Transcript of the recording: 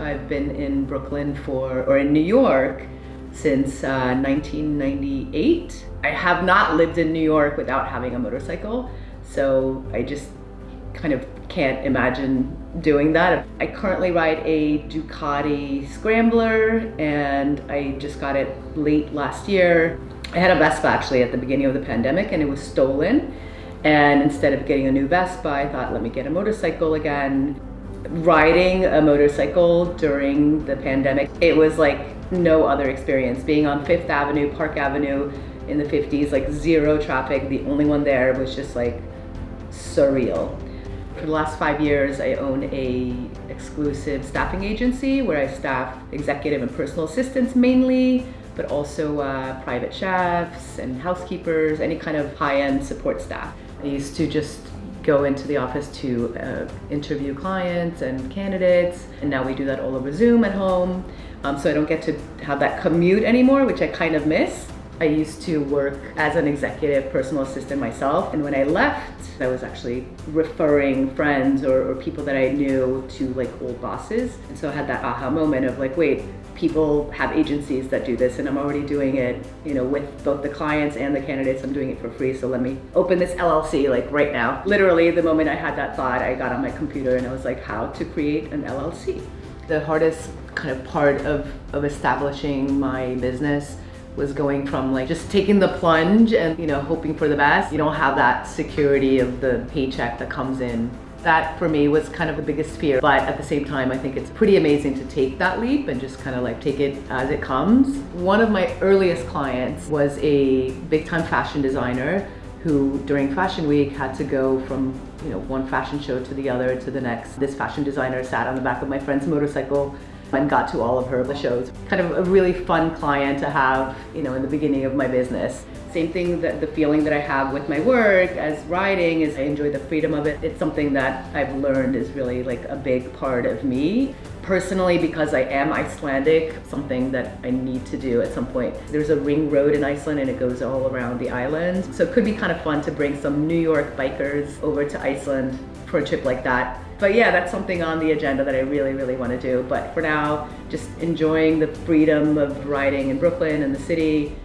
I've been in Brooklyn for, or in New York since uh, 1998. I have not lived in New York without having a motorcycle, so I just kind of can't imagine doing that. I currently ride a Ducati Scrambler and I just got it late last year. I had a Vespa actually at the beginning of the pandemic and it was stolen. And instead of getting a new Vespa, I thought, let me get a motorcycle again. Riding a motorcycle during the pandemic, it was like no other experience. Being on Fifth Avenue, Park Avenue in the 50s, like zero traffic. The only one there was just like surreal. For the last five years, I own a exclusive staffing agency where I staff executive and personal assistants mainly, but also uh, private chefs and housekeepers, any kind of high-end support staff. I used to just go into the office to uh, interview clients and candidates, and now we do that all over Zoom at home. Um, so I don't get to have that commute anymore, which I kind of miss. I used to work as an executive personal assistant myself. And when I left, I was actually referring friends or, or, people that I knew to like old bosses. And so I had that aha moment of like, wait, people have agencies that do this and I'm already doing it, you know, with both the clients and the candidates, I'm doing it for free. So let me open this LLC like right now. Literally the moment I had that thought, I got on my computer and I was like, how to create an LLC. The hardest kind of part of, of establishing my business was going from like just taking the plunge and you know hoping for the best you don't have that security of the paycheck that comes in. That for me was kind of the biggest fear but at the same time I think it's pretty amazing to take that leap and just kind of like take it as it comes. One of my earliest clients was a big time fashion designer who during fashion week had to go from you know one fashion show to the other to the next. This fashion designer sat on the back of my friend's motorcycle and got to all of her shows. Kind of a really fun client to have, you know, in the beginning of my business. Same thing that the feeling that I have with my work as writing is I enjoy the freedom of it. It's something that I've learned is really like a big part of me. Personally, because I am Icelandic, something that I need to do at some point. There's a ring road in Iceland and it goes all around the island. So it could be kind of fun to bring some New York bikers over to Iceland for a trip like that but yeah, that's something on the agenda that I really, really want to do. But for now, just enjoying the freedom of riding in Brooklyn and the city,